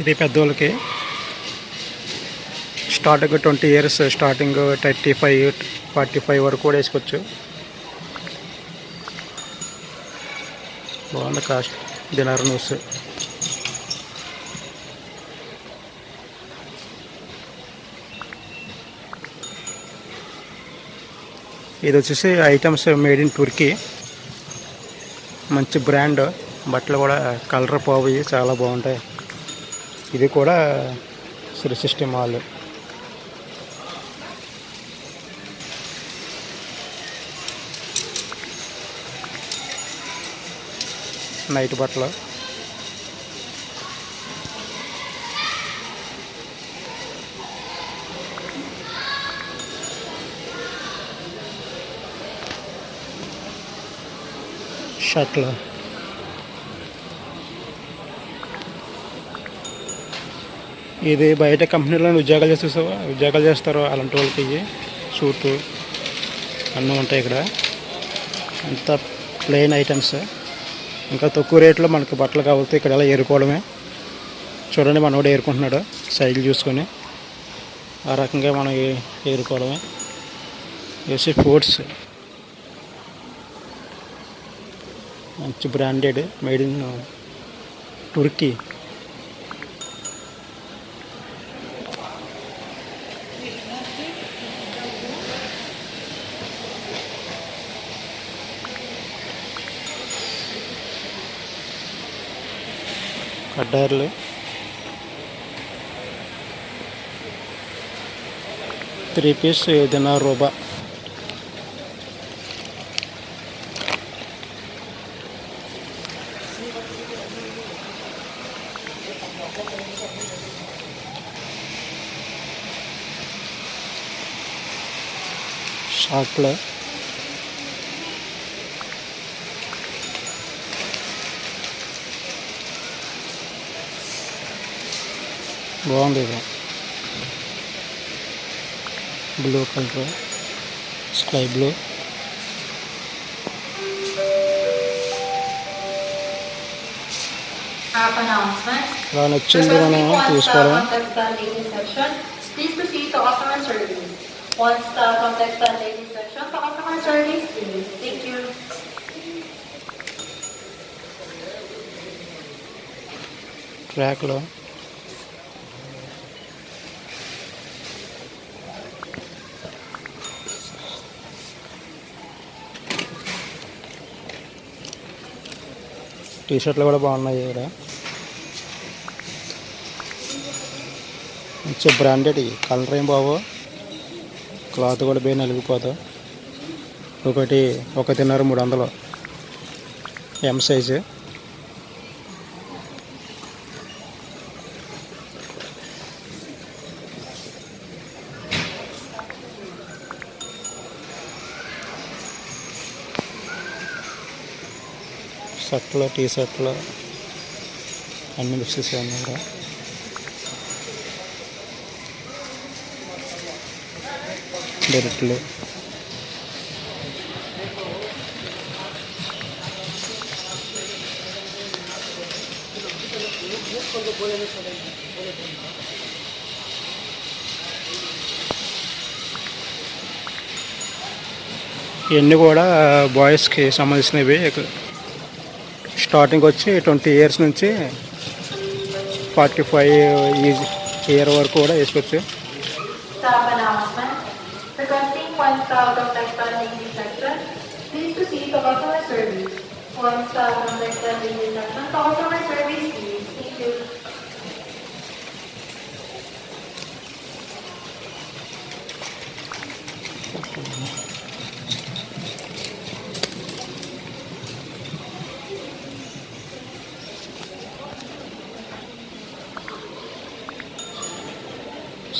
ఇది పెద్దోళ్ళకి. Starting twenty years starting thirty five forty five వరకు కూడా వేసుకోవచ్చు. బాగుంది కాస్ట్. డిన్నర్ న్యూస్ ఇది వచ్చేసి ఐటమ్స్ మేడ్ ఇన్ టుర్కీ మంచి బ్రాండ్ బట్టలు కూడా కలర్ పోయి చాలా బాగుంటాయి. ఇది కూడా శ్రీ సిస్టమ్ హాల్. నైట్ బట్టలు. షర్ట్లు. ఇది బయట కంపెనీలో ఉద్యోగాలు చేసేసావా ఉద్యోగాలు చేస్తారు అలాంటి వాళ్ళకి ఇవి సూటు అన్నీ ఉంటాయి ఇక్కడ. అంత ప్లెయిన్ ఐటమ్స్ ఇంకా తక్కువ రేట్లో మనకి బట్టలు కావాలి ఇక్కడ ఎలా ఏరుకోవడమే. చూడండి మనోడు ఏరుకుంటున్నాడు సైజులు చూసుకొని. ఆ రకంగా మనం ఏరుకోవడమే. వేసి ఫ్రూట్స్ మంచి బ్రాండెడ్ మేడ్ ఇన్ టుర్కీ अड्डर त्री पीस दिनार रूप शार्ट బాగుంది ఇది బ్లూ కలర్ స్కై బ్లూ. ఇలా నచ్చింది మనం తీసుకోవడం. Once the section service. ట్రాక్లో టీ షర్ట్లు కూడా బాగున్నాయి ఇక్కడ. మంచి బ్రాండెడ్ కలర్ ఏం బాబు క్లాత్ కూడా బాగా నలిగిపోతా ఒకటి ఒకటిన్నర మూడు వందలు. ఎం సైజు షర్ట్లు టీ షర్ట్లు అన్ని మిక్సెస్ ఉన్నాయి ఇక్కడ బెల్ట్లు ఇవన్నీ కూడా బాయ్స్కి సంబంధించినవి. స్టార్టింగ్ వచ్చి ట్వంటీ ఇయర్స్ నుంచి ఫార్టీ ఫైవ్ ఇయర్ ఇయర్ వరకు కూడా వేసుకోవచ్చు.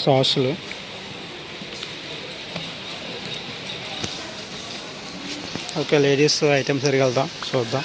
సాసులు. ఓకే లేడీస్ ఐటమ్స్ సరిగా వెళ్దాం చూద్దాం.